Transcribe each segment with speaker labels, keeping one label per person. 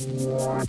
Speaker 1: Yeah.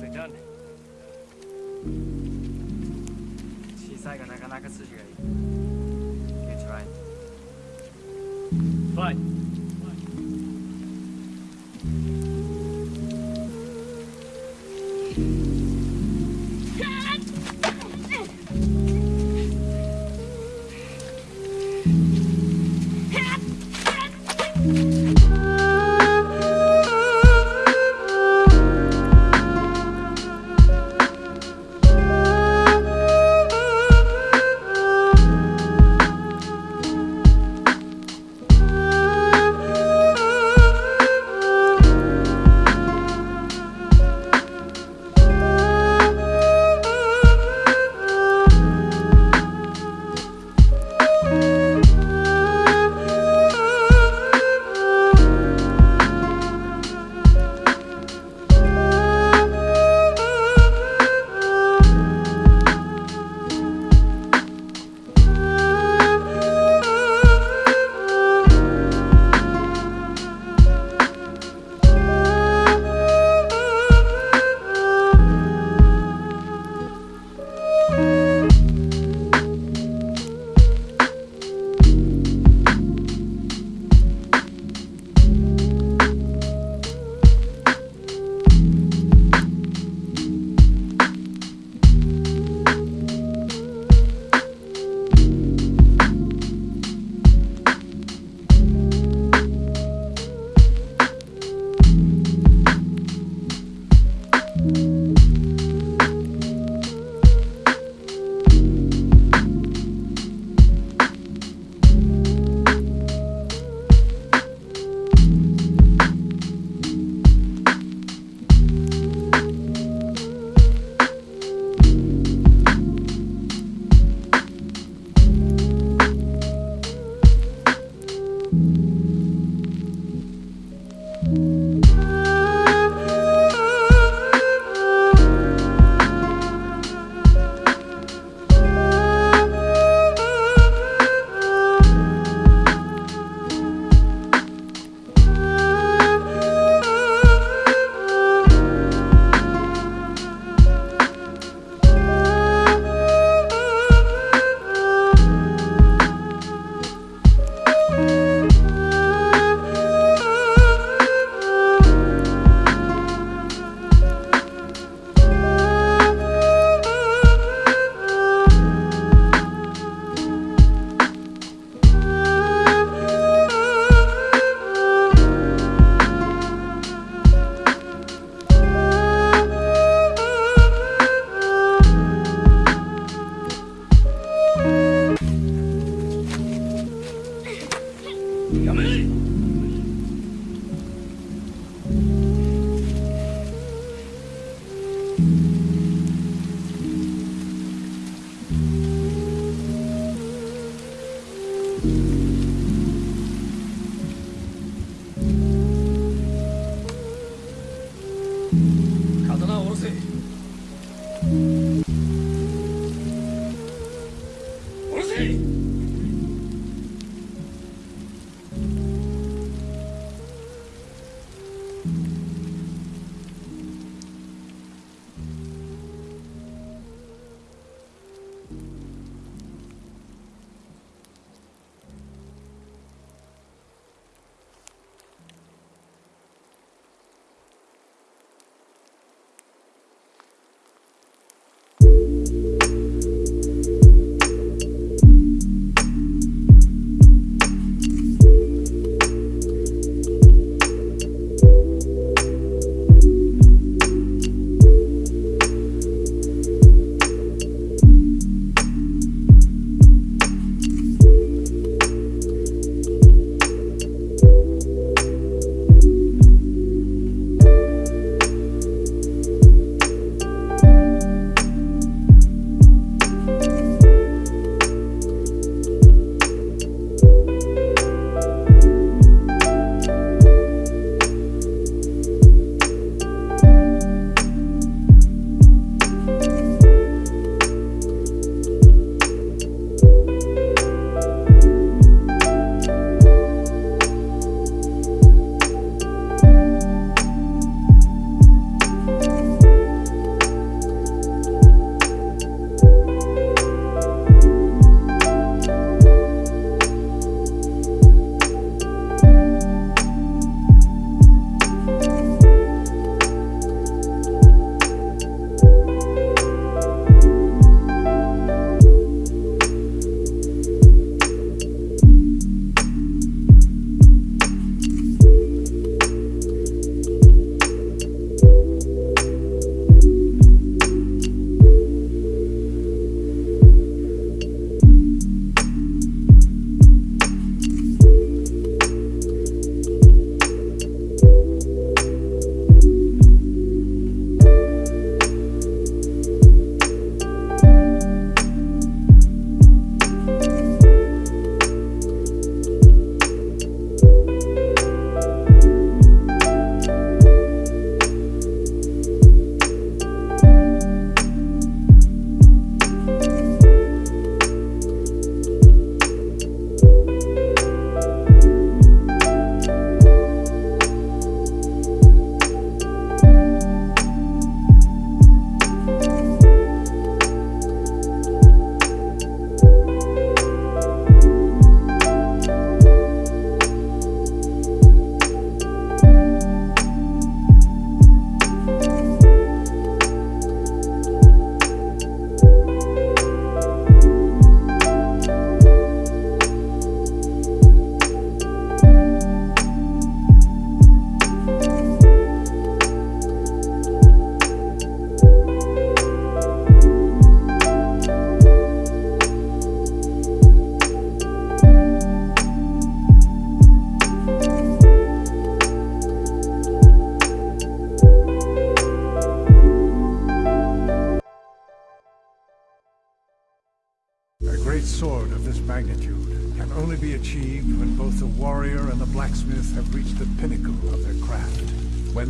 Speaker 1: Nicely done. 小さいがなかなか筋がいい。You tried. Fine.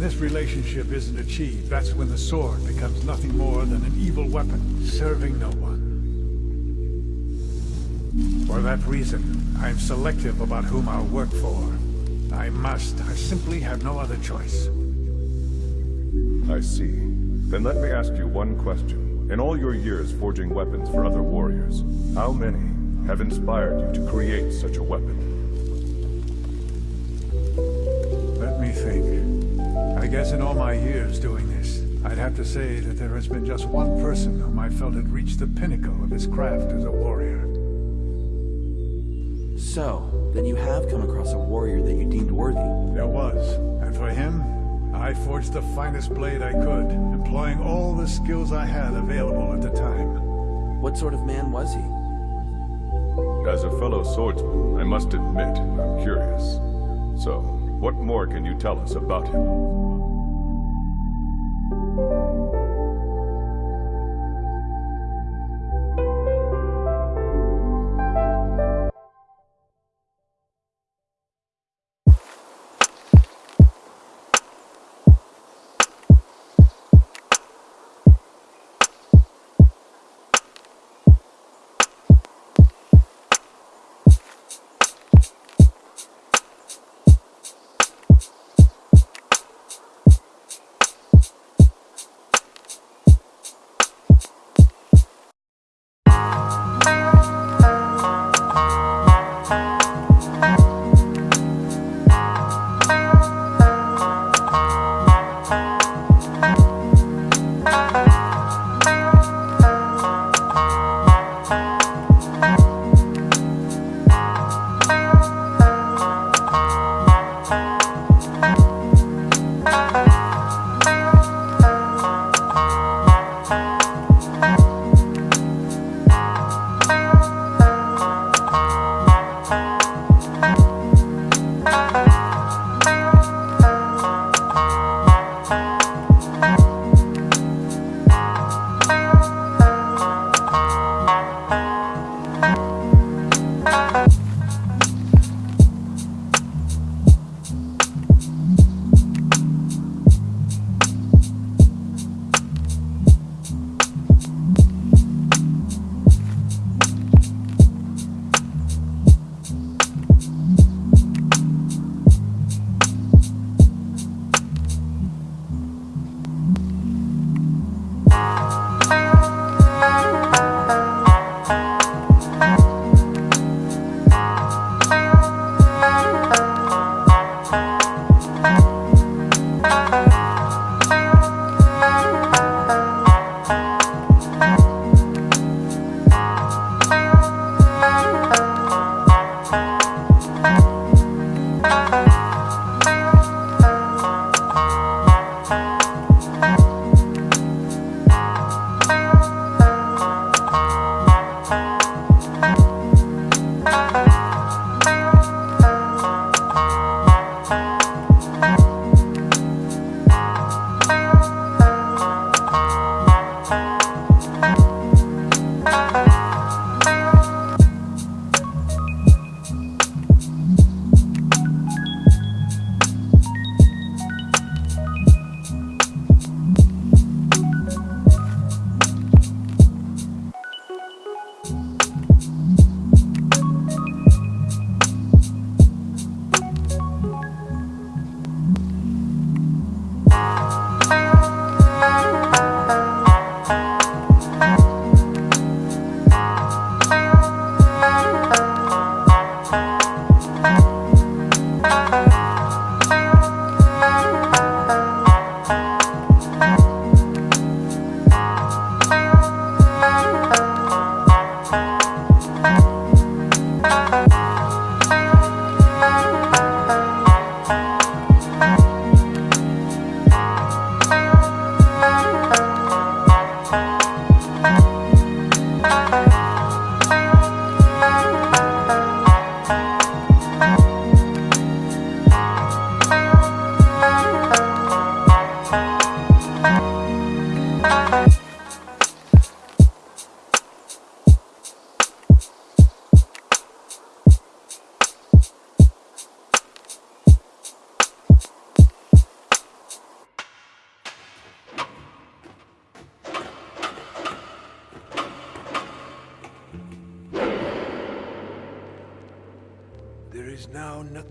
Speaker 2: This relationship isn't achieved, that's when the sword becomes nothing more than an evil weapon, serving no one. For that reason, I'm selective about whom I'll work for. I must. I simply have no other choice.
Speaker 3: I see. Then let me ask you one question. In all your years forging weapons for other warriors, how many have inspired you to create such a weapon?
Speaker 2: Let me think. I guess in all my years doing this, I'd have to say that there has been just one person whom I felt had reached the pinnacle of his craft as a warrior.
Speaker 4: So, then you have come across a warrior that you deemed worthy.
Speaker 2: There was, and for him, I forged the finest blade I could, employing all the skills I had available at the time.
Speaker 4: What sort of man was he?
Speaker 3: As a fellow swordsman, I must admit, I'm curious. So, what more can you tell us about him?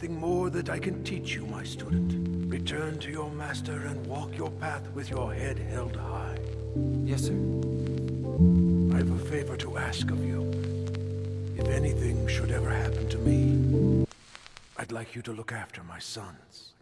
Speaker 5: Now nothing more that I can teach you, my student. Return to your master and walk your path with your head held high.
Speaker 4: Yes, sir.
Speaker 5: I have a favor to ask of you. If anything should ever happen to me, I'd like you to look after my sons.